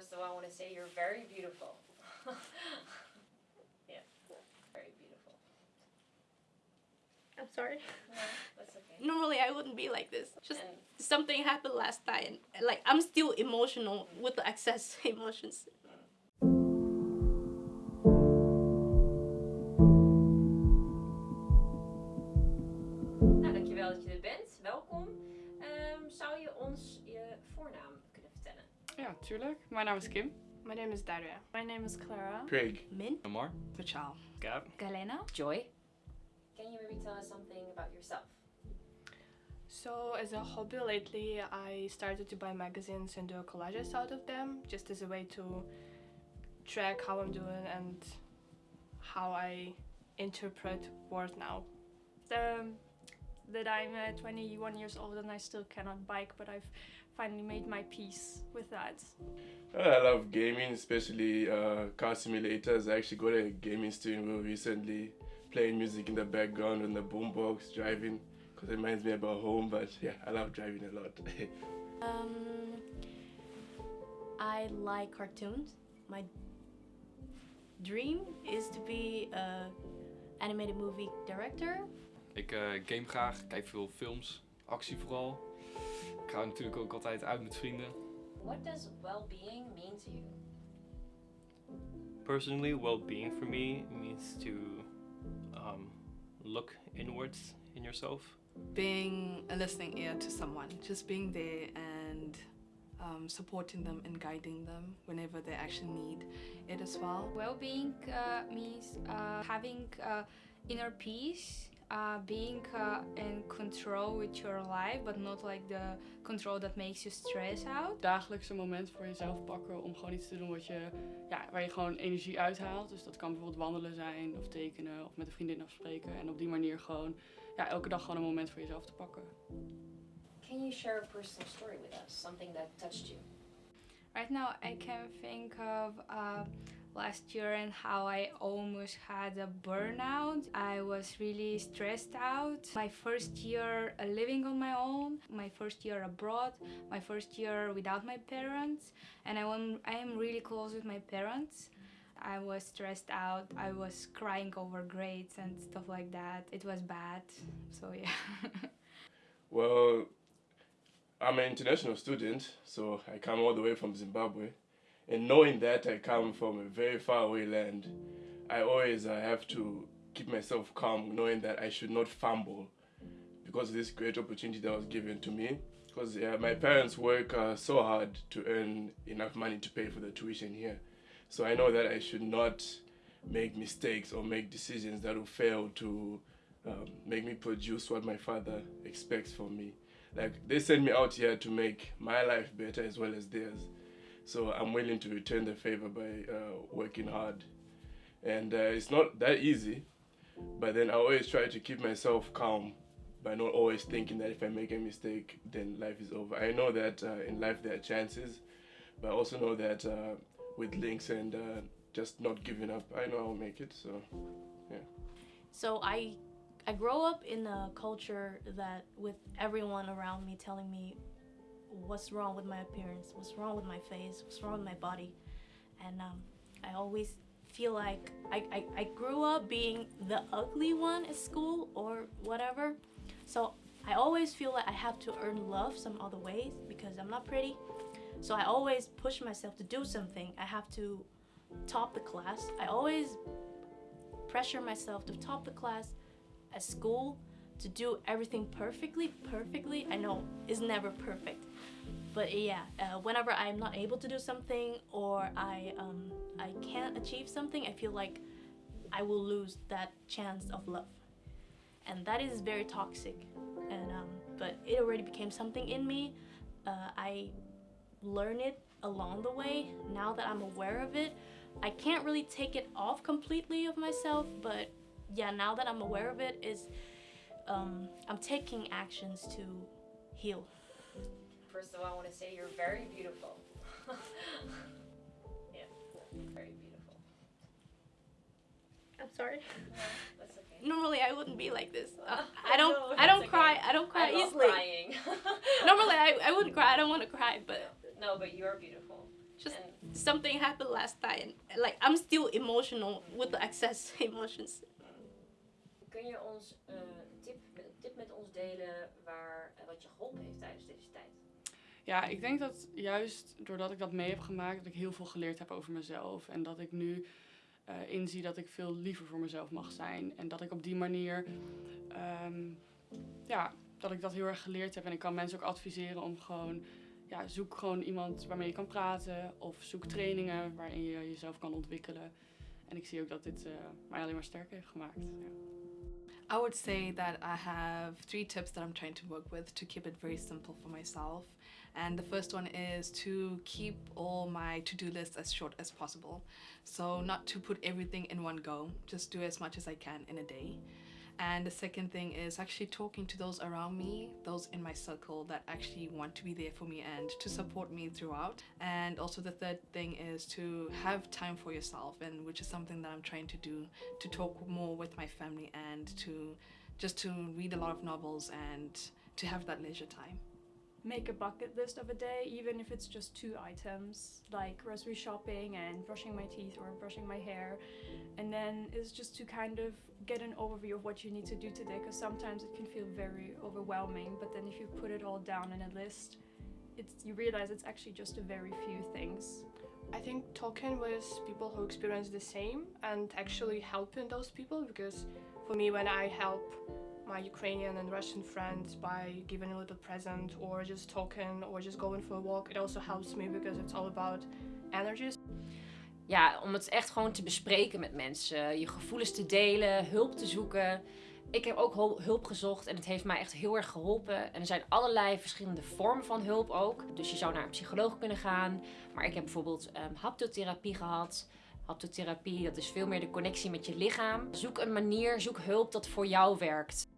First of all, I want to say you're very beautiful. yeah, very beautiful. I'm sorry. No, that's okay. Normally I wouldn't be like this. Just And something happened last time. and like I'm still emotional with the excess emotions. Nou, dankjewel dat je er bent. Welkom. Ehm, zou je ons je voornaam kunnen vertellen? Ja, tuurlijk. Mijn naam is Kim. My name is Daria. My name is Clara. Craig. Min? Amar. Pachal. Gab. Galena. Joy. Can you maybe tell us something about yourself? So, as a hobby lately, I started to buy magazines and do collages out of them, just as a way to track how I'm doing and how I interpret words now. Um, that I'm uh, 21 years old and I still cannot bike, but I've finally made my peace with that. I love gaming, especially uh, car simulators. I actually got a gaming steering wheel recently, playing music in the background on the boombox, driving, because it reminds me about home. But yeah, I love driving a lot. Um, I like cartoons. My dream is to be a animated movie director. Ik eh, game graag, kijk veel films, actie vooral. Ik ga natuurlijk ook altijd uit met vrienden. What does well-being mean to you? Personally, well-being for me means to um, look inwards in yourself. being a listening ear to someone, just being there and um, supporting them and guiding them whenever they actually need it as well. Well-being uh, means uh, having uh, inner peace, uh, being uh, in control with your life, but not like the control that makes you stress out. Dagelijks een moment voor jezelf pakken om gewoon iets te doen wat je, ja, waar je gewoon energie uithaalt. Dus dat kan bijvoorbeeld wandelen zijn of tekenen of met een vriendin afspreken. En op die manier gewoon ja, elke dag gewoon een moment voor jezelf te pakken. Can you share a personal story with us? Something that touched you? Right now, I can think of uh, last year and how I almost had a burnout. I was really stressed out. My first year uh, living on my own, my first year abroad, my first year without my parents, and I am I am really close with my parents. I was stressed out. I was crying over grades and stuff like that. It was bad. So yeah. well, I'm an international student, so I come all the way from Zimbabwe. And knowing that I come from a very far away land, I always uh, have to keep myself calm, knowing that I should not fumble because of this great opportunity that was given to me. Because uh, my parents work uh, so hard to earn enough money to pay for the tuition here. So I know that I should not make mistakes or make decisions that will fail to um, make me produce what my father expects from me. Like they sent me out here to make my life better as well as theirs. So I'm willing to return the favor by uh, working hard. And uh, it's not that easy, but then I always try to keep myself calm by not always thinking that if I make a mistake, then life is over. I know that uh, in life there are chances, but I also know that uh, with links and uh, just not giving up, I know I'll make it. So, yeah. So I I grow up in a culture that with everyone around me telling me what's wrong with my appearance, what's wrong with my face, what's wrong with my body. And um, I always feel like I, I, I grew up being the ugly one at school or whatever. So I always feel like I have to earn love some other ways because I'm not pretty. So I always push myself to do something. I have to top the class. I always pressure myself to top the class at school to do everything perfectly perfectly i know it's never perfect but yeah uh, whenever i'm not able to do something or i um, i can't achieve something i feel like i will lose that chance of love. And that is very toxic. And um, but it already became something in me. Uh, i learn it along the way. Now that i'm aware of it i can't really take it off completely of myself but yeah now that i'm aware of it is um, I'm taking actions to heal. First of all, I want to say you're very beautiful. yeah, very beautiful. I'm sorry. No, that's okay. Normally I wouldn't be like this. Uh, I don't know, I don't it's cry. I don't cry I easily. crying. Normally I, I wouldn't cry. I don't want to cry, but no, but you're beautiful. just En something happened last night. And, like I'm still emotional with the excess emotions. kun je ons eh, tip, tip met ons delen waar, eh, wat je geholpen heeft tijdens deze tijd? Ja, ik denk dat juist doordat ik dat mee heb gemaakt, dat ik heel veel geleerd heb over mezelf. En dat ik nu eh, inzie dat ik veel liever voor mezelf mag zijn. En dat ik op die manier, ehm, ja, dat ik dat heel erg geleerd heb. En ik kan mensen ook adviseren om gewoon, ja, zoek gewoon iemand waarmee je kan praten. Of zoek trainingen waarin je jezelf kan ontwikkelen. En ik zie ook dat dit eh, mij alleen maar sterker heeft gemaakt. I would say that I have three tips that I'm trying to work with to keep it very simple for myself. And the first one is to keep all my to do lists as short as possible. So, not to put everything in one go, just do as much as I can in a day. And the second thing is actually talking to those around me, those in my circle that actually want to be there for me and to support me throughout. And also the third thing is to have time for yourself, and which is something that I'm trying to do to talk more with my family and to just to read a lot of novels and to have that leisure time. Make a bucket list of a day, even if it's just two items, like grocery shopping and brushing my teeth or brushing my hair. And then it's just to kind of get an overview of what you need to do today, because sometimes it can feel very overwhelming. But then if you put it all down in a list, it's you realize it's actually just a very few things. I think talking with people who experience the same and actually helping those people because for me when I help my Ukrainian and Russian friends by giving a little present or just talking or just going for a walk, it also helps me because it's all about energies. Ja, om het echt gewoon te bespreken met mensen. Je gevoelens te delen, hulp te zoeken. Ik heb ook hul- hulp gezocht en het heeft mij echt heel erg geholpen. En er zijn allerlei verschillende vormen van hulp ook. Dus je zou naar een psycholoog kunnen gaan. Maar ik heb bijvoorbeeld ehm, haptotherapie gehad. Haptotherapie, dat is veel meer de connectie met je lichaam. Zoek een manier, zoek hulp dat voor jou werkt.